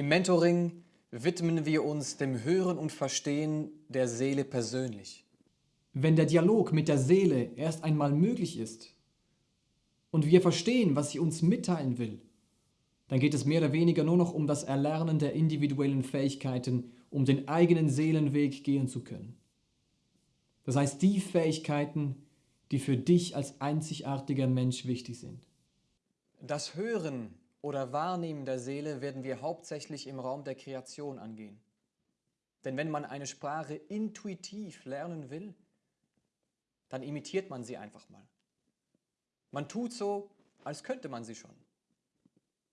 Im Mentoring widmen wir uns dem Hören und Verstehen der Seele persönlich. Wenn der Dialog mit der Seele erst einmal möglich ist und wir verstehen, was sie uns mitteilen will, dann geht es mehr oder weniger nur noch um das Erlernen der individuellen Fähigkeiten, um den eigenen Seelenweg gehen zu können. Das heißt, die Fähigkeiten, die für dich als einzigartiger Mensch wichtig sind. Das Hören oder Wahrnehmen der Seele werden wir hauptsächlich im Raum der Kreation angehen. Denn wenn man eine Sprache intuitiv lernen will, dann imitiert man sie einfach mal. Man tut so, als könnte man sie schon.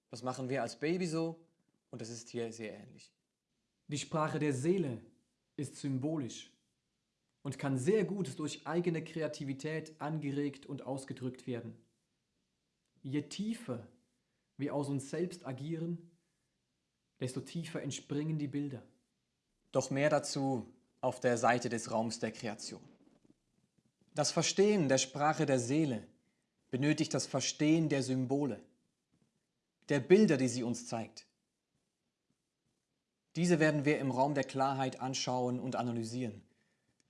Das machen wir als Baby so und das ist hier sehr ähnlich. Die Sprache der Seele ist symbolisch und kann sehr gut durch eigene Kreativität angeregt und ausgedrückt werden. Je tiefer wir aus uns selbst agieren, desto tiefer entspringen die Bilder. Doch mehr dazu auf der Seite des Raums der Kreation. Das Verstehen der Sprache der Seele benötigt das Verstehen der Symbole, der Bilder, die sie uns zeigt. Diese werden wir im Raum der Klarheit anschauen und analysieren,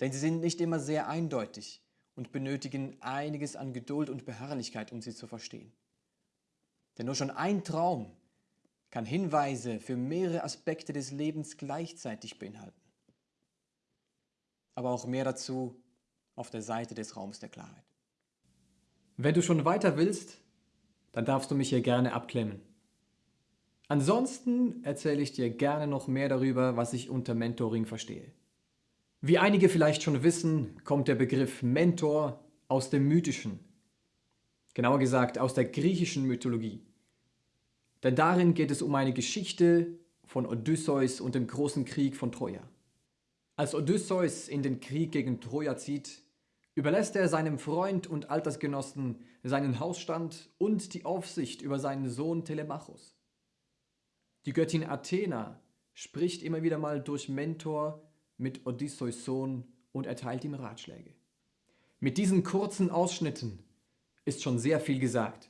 denn sie sind nicht immer sehr eindeutig und benötigen einiges an Geduld und Beharrlichkeit, um sie zu verstehen. Denn nur schon ein Traum kann Hinweise für mehrere Aspekte des Lebens gleichzeitig beinhalten. Aber auch mehr dazu auf der Seite des Raums der Klarheit. Wenn du schon weiter willst, dann darfst du mich hier gerne abklemmen. Ansonsten erzähle ich dir gerne noch mehr darüber, was ich unter Mentoring verstehe. Wie einige vielleicht schon wissen, kommt der Begriff Mentor aus dem Mythischen, genauer gesagt aus der griechischen Mythologie. Denn darin geht es um eine Geschichte von Odysseus und dem großen Krieg von Troja. Als Odysseus in den Krieg gegen Troja zieht, überlässt er seinem Freund und Altersgenossen seinen Hausstand und die Aufsicht über seinen Sohn Telemachos. Die Göttin Athena spricht immer wieder mal durch Mentor mit Odysseus Sohn und erteilt ihm Ratschläge. Mit diesen kurzen Ausschnitten ist schon sehr viel gesagt.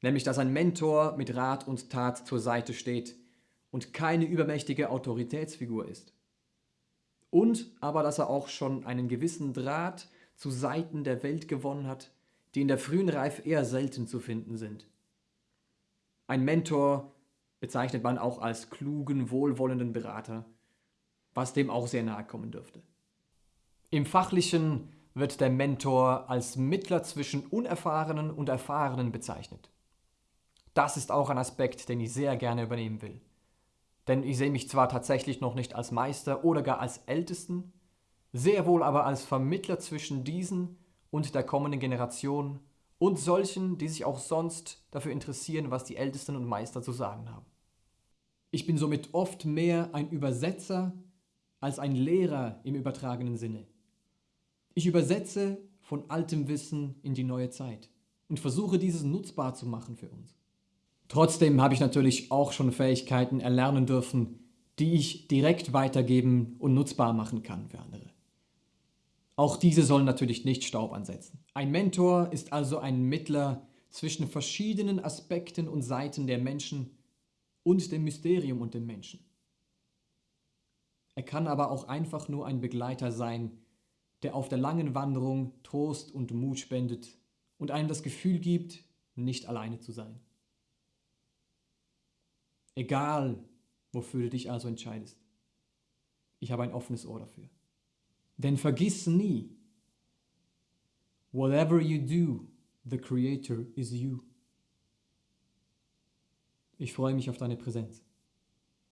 Nämlich, dass ein Mentor mit Rat und Tat zur Seite steht und keine übermächtige Autoritätsfigur ist. Und aber, dass er auch schon einen gewissen Draht zu Seiten der Welt gewonnen hat, die in der frühen Reife eher selten zu finden sind. Ein Mentor bezeichnet man auch als klugen, wohlwollenden Berater, was dem auch sehr nahe kommen dürfte. Im Fachlichen wird der Mentor als Mittler zwischen Unerfahrenen und Erfahrenen bezeichnet. Das ist auch ein Aspekt, den ich sehr gerne übernehmen will. Denn ich sehe mich zwar tatsächlich noch nicht als Meister oder gar als Ältesten, sehr wohl aber als Vermittler zwischen diesen und der kommenden Generation und solchen, die sich auch sonst dafür interessieren, was die Ältesten und Meister zu sagen haben. Ich bin somit oft mehr ein Übersetzer als ein Lehrer im übertragenen Sinne. Ich übersetze von altem Wissen in die neue Zeit und versuche dieses nutzbar zu machen für uns. Trotzdem habe ich natürlich auch schon Fähigkeiten erlernen dürfen, die ich direkt weitergeben und nutzbar machen kann für andere. Auch diese sollen natürlich nicht Staub ansetzen. Ein Mentor ist also ein Mittler zwischen verschiedenen Aspekten und Seiten der Menschen und dem Mysterium und dem Menschen. Er kann aber auch einfach nur ein Begleiter sein, der auf der langen Wanderung Trost und Mut spendet und einem das Gefühl gibt, nicht alleine zu sein. Egal, wofür du dich also entscheidest. Ich habe ein offenes Ohr dafür. Denn vergiss nie, whatever you do, the creator is you. Ich freue mich auf deine Präsenz.